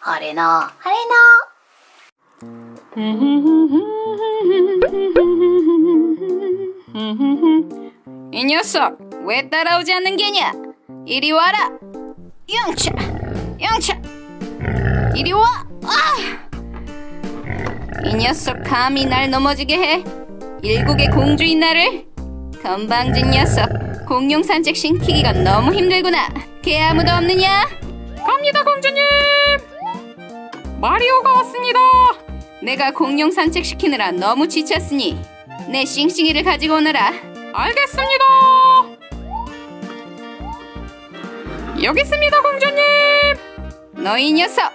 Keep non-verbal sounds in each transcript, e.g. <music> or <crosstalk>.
하레나 하레나 <laughs> 이 녀석 왜 따라오지 않는 게냐? 이리 와라. 영차, 영차. 이리 와. 아! 이 녀석 감히 날 넘어지게 해. 일국의 공주인 나를 건방진 녀석. 공룡 산책 시키기가 너무 힘들구나. 개 아무도 없느냐? 갑니다, 공주님. 마리오가 왔습니다. 내가 공룡 산책 시키느라 너무 지쳤으니 내 싱싱이를 가지고 오너라. 알겠습니다. 여기 있습니다, 공주님. 너희 녀석,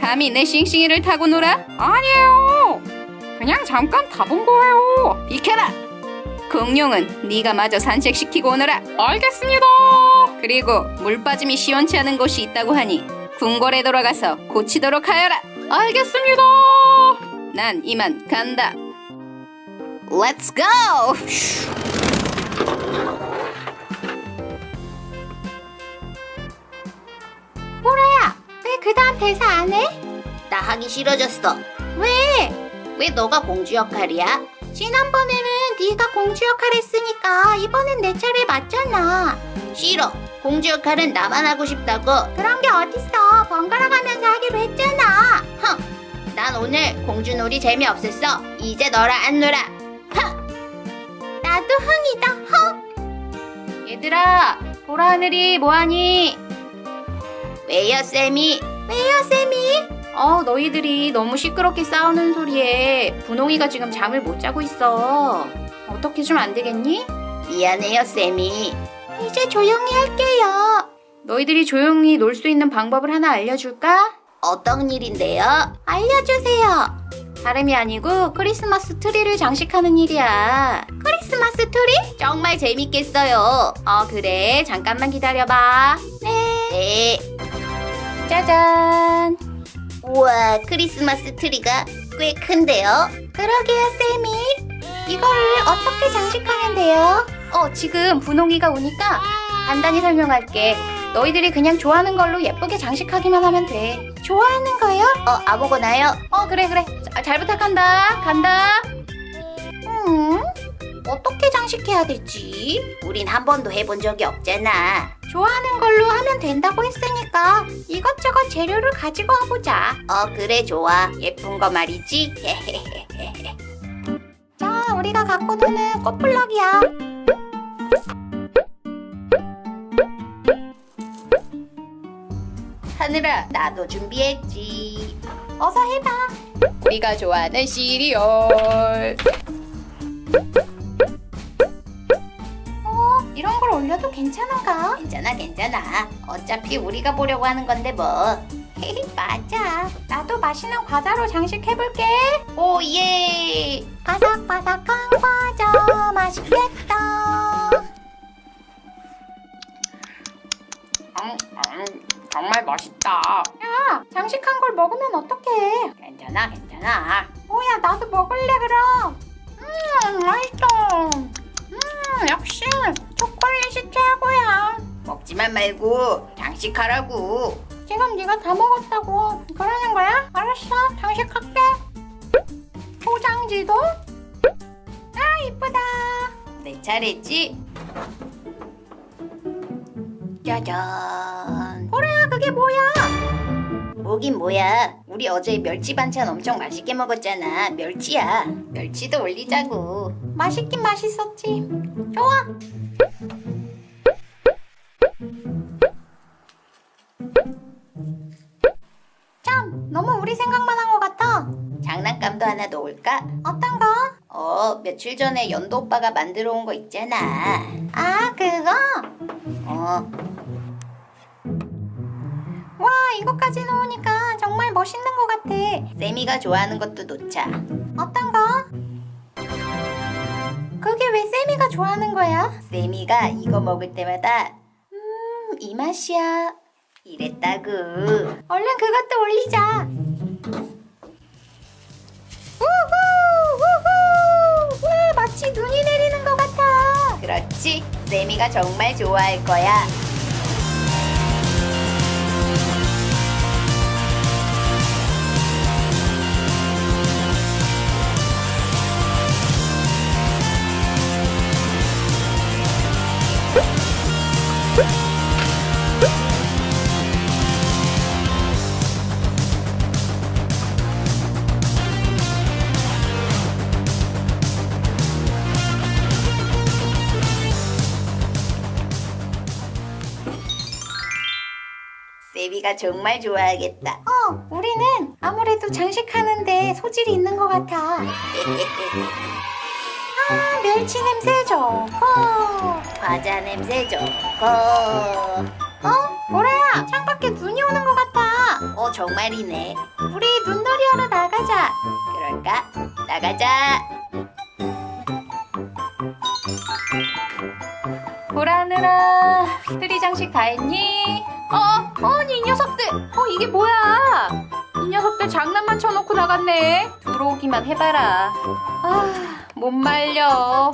감히 내 싱싱이를 타고 놀아? 아니에요. 그냥 잠깐 타본 거예요. 비켜라. 공룡은 네가 마저 산책시키고 오너라. 알겠습니다. 그리고 물 빠짐이 시원치 않은 곳이 있다고 하니 궁궐에 돌아가서 고치도록 하여라. 알겠습니다. 난 이만 간다. Let's go! 보라야 왜 그 다음 대사 안 해? 나 하기 싫어졌어 왜? 왜 너가 공주 역할이야? 지난번에는 네가 공주 역할 했으니까 이번엔 내 차례 맞잖아 싫어 공주 역할은 나만 하고 싶다고 그런 게 어딨어 번갈아 가면서 하기로 했잖아 흥, 난 오늘 공주 놀이 재미없었어 이제 너랑 안 놀아 흥. 나도 흥이다 흥 얘들아, 보라 하늘이 뭐하니? 왜요 쌤이? 왜요 쌤이? 어, 너희들이 너무 시끄럽게 싸우는 소리에 분홍이가 지금 잠을 못 자고 있어. 어떻게 좀 안 되겠니? 미안해요 쌤이 이제 조용히 할게요 너희들이 조용히 놀 수 있는 방법을 하나 알려줄까? 어떤 일인데요? 알려주세요 다름이 아니고 크리스마스 트리를 장식하는 일이야. 크리스마스 트리? 정말 재밌겠어요 어, 그래. 잠깐만 기다려봐. 네 짜잔. 우와 크리스마스 트리가 꽤 큰데요 그러게요 쌤이 이거를 어떻게 장식하면 돼요? 어, 지금 분홍이가 오니까 간단히 설명할게. 너희들이 그냥 좋아하는 걸로 예쁘게 장식하기만 하면 돼. 좋아하는 거요? 어 아무거나요? 어, 그래, 그래. 자, 잘 부탁한다. 간다. 음 어떻게 장식해야 되지? 우린 한 번도 해본 적이 없잖아 좋아하는 걸로 하면 된다고 했으니까 이것저것 재료를 가지고 와보자 어 그래 좋아 예쁜 거 말이지 <laughs> 자 우리가 갖고 노는 꽃블럭이야 하늘아, 나도 준비했지. 어서 해봐. 우리가 좋아하는 시리얼. 어? 이런 걸 올려도 괜찮은가? 괜찮아 괜찮아. 어차피 우리가 보려고 하는 건데 뭐. 맞아. 나도 맛있는 과자로 장식해볼게. 오예. 바삭바삭한 야 장식한 걸 먹으면 어떡해? 괜찮아, 괜찮아. 뭐야 나도 먹을래 그럼. 음 맛있어. 음 역시 초콜릿이 최고야. 먹지만 말고 장식하라고. 지금 네가 다 먹었다고. 그러는 거야? 알았어 장식할게. 포장지도? 아 이쁘다. 내 차례지. 짜잔. 보라야 그게 뭐야 뭐긴 뭐야. 우리 어제 멸치 반찬 엄청 맛있게 먹었잖아. 멸치야. 멸치도 올리자고. 맛있긴 맛있었지. 좋아. 참 너무 우리 생각만 한 것 같아. 장난감도 하나 넣을까? 어떤 거? 어 며칠 전에 연도 오빠가 만들어 온 거 있잖아. 아 그거? 어. 와 이거까지 넣으니까 정말 멋있는 것 같아. 세미가 좋아하는 것도 놓자. 어떤 거? 그게 왜 세미가 좋아하는 거야? 세미가 이거 먹을 때마다 음 이 맛이야. 이랬다구. 얼른 그것도 올리자. 우후 우후. 와 마치 눈이 내리는 것 같아. 그렇지. 세미가 정말 좋아할 거야 우리가 정말 좋아하겠다. 어, 우리는 아무래도 장식하는데 소질이 있는 것 같아. 아, 멸치 냄새 좋고, 과자 냄새 좋고. 어, 보라야, 창밖에 눈이 오는 것 같아. 어, 정말이네. 우리 눈놀이 하러 나가자. 그럴까? 나가자. 보라느라 트리 장식 다 했니? 어, 아니 이 녀석들. 어 이게 뭐야? 이 녀석들 장난만 쳐놓고 나갔네. 들어오기만 해봐라. 아 못 말려